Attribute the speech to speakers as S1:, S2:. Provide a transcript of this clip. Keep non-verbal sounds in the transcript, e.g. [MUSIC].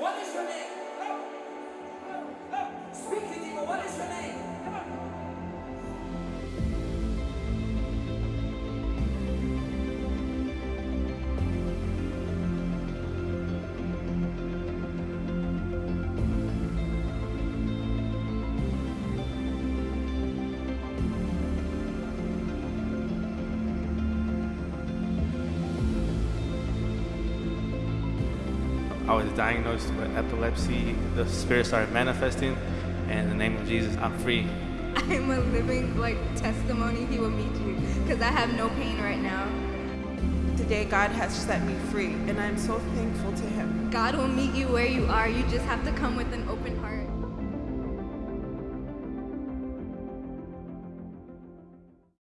S1: What is your name? Diagnosed with epilepsy, the spirit started manifesting. And in the name of Jesus, I'm free. [LAUGHS]
S2: I'm a living like testimony he will meet you because I have no pain right now.
S3: Today, God has set me free, and I'm so thankful to Him.
S2: God will meet you where you are. You just have to come with an open heart.